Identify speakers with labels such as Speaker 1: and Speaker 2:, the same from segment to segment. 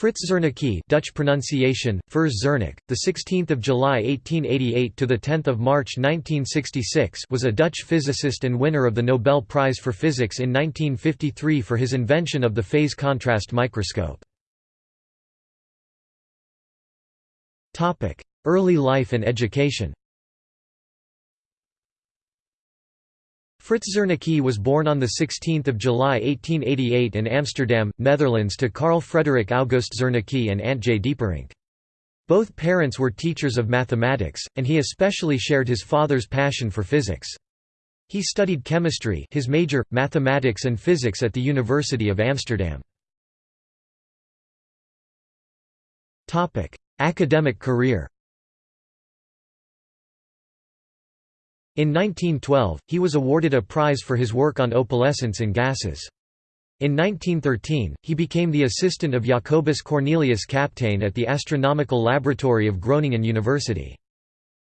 Speaker 1: Fritz Zernike Dutch pronunciation, Furs Zernike, the 16th of July 1888 to the 10th of March 1966 was a Dutch physicist and winner of the Nobel Prize for Physics in 1953 for his invention of the phase contrast microscope. Topic: Early life and education Fritz Zernike was born on 16 July 1888 in Amsterdam, Netherlands to Carl Frederik August Zernike and Antje Dieperink. Both parents were teachers of mathematics, and he especially shared his father's passion for physics. He studied chemistry his major, mathematics and physics at the University of Amsterdam. Academic career In 1912, he was awarded a prize for his work on opalescence in gases. In 1913, he became the assistant of Jacobus Cornelius Kapteyn at the Astronomical Laboratory of Groningen University.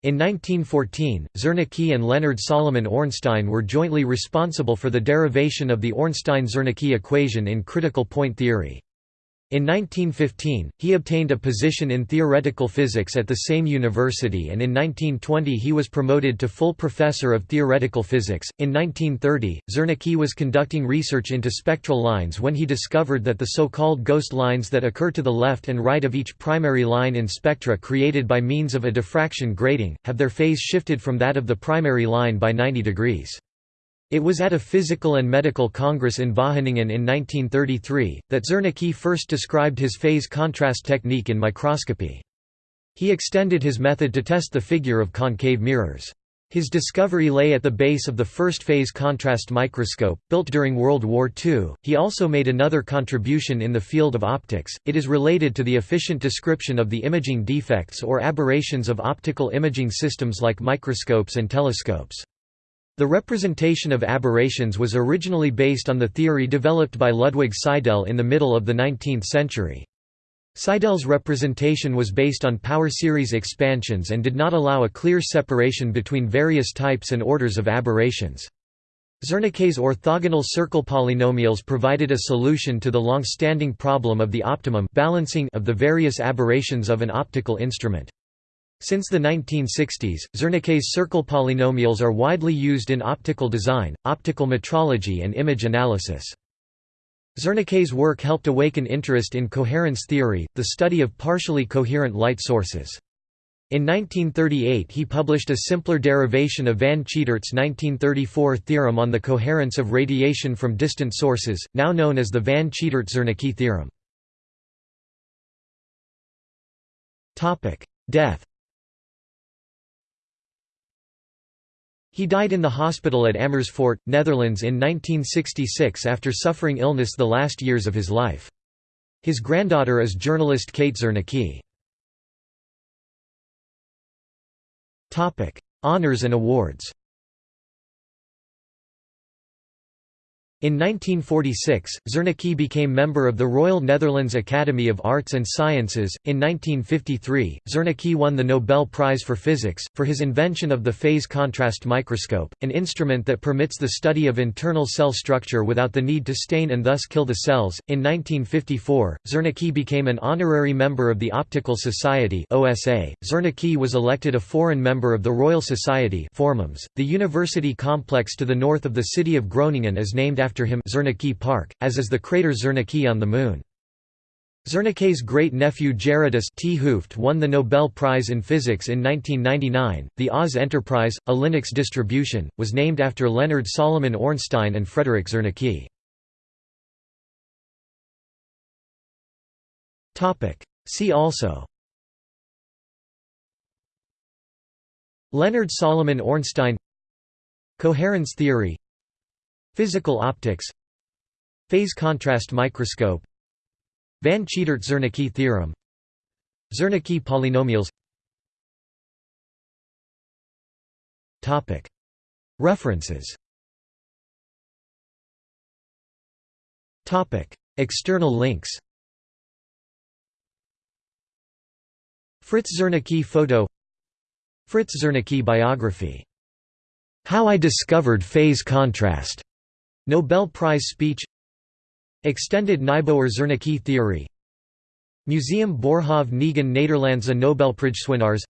Speaker 1: In 1914, Zernike and Leonard Solomon Ornstein were jointly responsible for the derivation of the Ornstein–Zernike equation in critical point theory. In 1915, he obtained a position in theoretical physics at the same university and in 1920 he was promoted to full professor of theoretical physics. In 1930, Zernike was conducting research into spectral lines when he discovered that the so-called ghost lines that occur to the left and right of each primary line in spectra created by means of a diffraction grating, have their phase shifted from that of the primary line by 90 degrees. It was at a physical and medical congress in Wageningen in 1933, that Zernike first described his phase contrast technique in microscopy. He extended his method to test the figure of concave mirrors. His discovery lay at the base of the first phase contrast microscope, built during World War II. He also made another contribution in the field of optics, it is related to the efficient description of the imaging defects or aberrations of optical imaging systems like microscopes and telescopes. The representation of aberrations was originally based on the theory developed by Ludwig Seidel in the middle of the 19th century. Seidel's representation was based on power series expansions and did not allow a clear separation between various types and orders of aberrations. Zernike's orthogonal circle polynomials provided a solution to the long-standing problem of the optimum balancing of the various aberrations of an optical instrument. Since the 1960s, Zernike's circle polynomials are widely used in optical design, optical metrology and image analysis. Zernike's work helped awaken interest in coherence theory, the study of partially coherent light sources. In 1938 he published a simpler derivation of van Cittert's 1934 theorem on the coherence of radiation from distant sources, now known as the van Cittert-Zernike theorem. Death He died in the hospital at Amersfoort, Netherlands in 1966 after suffering illness the last years of his life. His granddaughter is journalist Kate Zernike. Honours and awards In 1946, Zernike became member of the Royal Netherlands Academy of Arts and Sciences. In 1953, Zernike won the Nobel Prize for Physics, for his invention of the phase contrast microscope, an instrument that permits the study of internal cell structure without the need to stain and thus kill the cells. In 1954, Zernike became an honorary member of the Optical Society. (OSA). Zernike was elected a foreign member of the Royal Society. The university complex to the north of the city of Groningen is named after him Zernike Park, as is the crater Zernike on the Moon. Zernike's great-nephew Gerardus T. Hooft won the Nobel Prize in Physics in 1999. The Oz Enterprise, a Linux distribution, was named after Leonard Solomon Ornstein and Frederick Zernike. See also Leonard Solomon Ornstein Coherence theory Physical optics Phase contrast microscope Van Cittert-Zernike theorem Zernike polynomials. References. External links. Fritz Zernike photo. Fritz Zernike biography. How I Discovered Phase Contrast Nobel Prize speech Extended Nijboer-Zernike theory Museum Boerhaave Negen Nederlandse Nobelprijswinnaars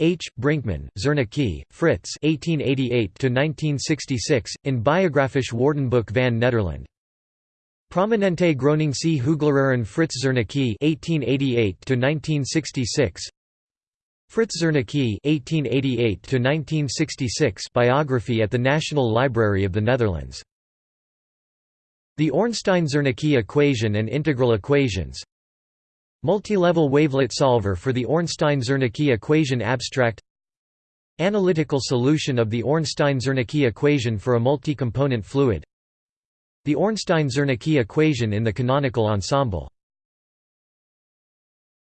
Speaker 1: H. Brinkman, Zernike, Fritz 1888–1966, in Biographisch Woordenboek van Nederland. Prominente Groningse Hoogleraren Fritz Zernike 1888–1966 Frits Zernike (1888–1966) biography at the National Library of the Netherlands. The Ornstein-Zernike equation and integral equations. Multilevel wavelet solver for the Ornstein-Zernike equation abstract. Analytical solution of the Ornstein-Zernike equation for a multi-component fluid. The Ornstein-Zernike equation in the canonical ensemble